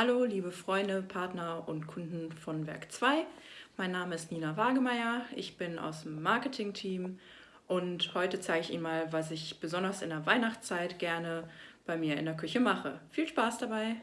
Hallo liebe Freunde, Partner und Kunden von Werk 2. Mein Name ist Nina Wagemeyer, ich bin aus dem Marketing-Team und heute zeige ich Ihnen mal, was ich besonders in der Weihnachtszeit gerne bei mir in der Küche mache. Viel Spaß dabei!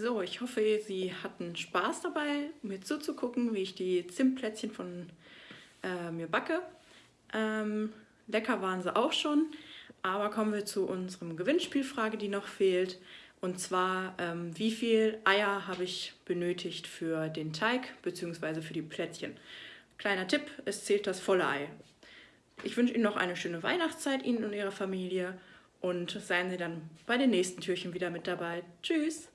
So, ich hoffe, Sie hatten Spaß dabei, mir zuzugucken, wie ich die Zimtplätzchen von äh, mir backe. Ähm, lecker waren sie auch schon, aber kommen wir zu unserem Gewinnspielfrage, die noch fehlt. Und zwar, ähm, wie viel Eier habe ich benötigt für den Teig bzw. für die Plätzchen? Kleiner Tipp, es zählt das volle Ei. Ich wünsche Ihnen noch eine schöne Weihnachtszeit, Ihnen und Ihrer Familie. Und seien Sie dann bei den nächsten Türchen wieder mit dabei. Tschüss!